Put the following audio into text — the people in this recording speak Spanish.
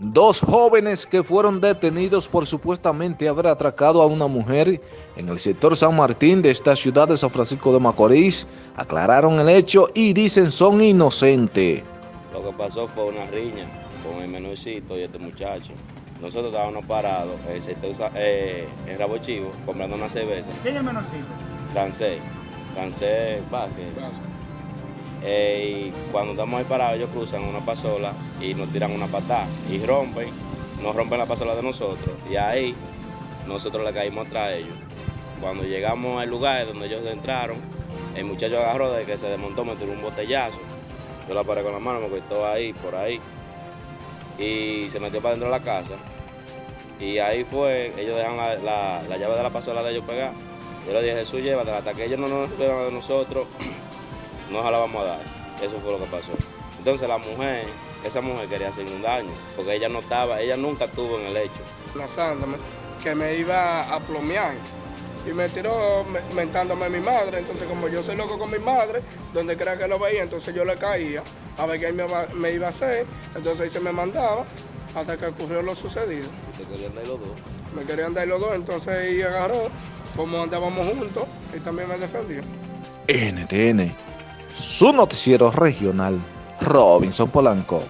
Dos jóvenes que fueron detenidos por supuestamente haber atracado a una mujer en el sector San Martín de esta ciudad de San Francisco de Macorís aclararon el hecho y dicen son inocentes. Lo que pasó fue una riña con el menorcito y este muchacho. Nosotros estábamos parados en el sector eh, en Rabo Chivo comprando una cerveza. ¿Quién es el menorcito? Francés, francés Vázquez. Eh, y cuando estamos ahí parados, ellos cruzan una pasola y nos tiran una patada y rompen, nos rompen la pasola de nosotros. Y ahí nosotros le caímos atrás a ellos. Cuando llegamos al lugar donde ellos entraron, el muchacho agarró de que se desmontó, me tiró un botellazo. Yo la paré con la mano, me cortó ahí, por ahí. Y se metió para dentro de la casa. Y ahí fue, ellos dejan la, la, llave de la pasola de ellos pegar. Yo le dije, Jesús, llévatela, hasta que ellos no nos esperan de nosotros, no se la vamos a dar. Eso fue lo que pasó. Entonces la mujer, esa mujer quería hacerme un daño, porque ella no estaba, ella nunca estuvo en el hecho. Lanzándome, que me iba a plomear. Y me tiró mentándome a mi madre, entonces como yo soy loco con mi madre, donde crea que lo veía, entonces yo le caía a ver qué me, me iba a hacer, entonces ahí se me mandaba hasta que ocurrió lo sucedido. ¿Te querían dar los dos? Me querían dar los dos, entonces ahí agarró, como andábamos juntos, y también me defendió. NTN, su noticiero regional, Robinson Polanco.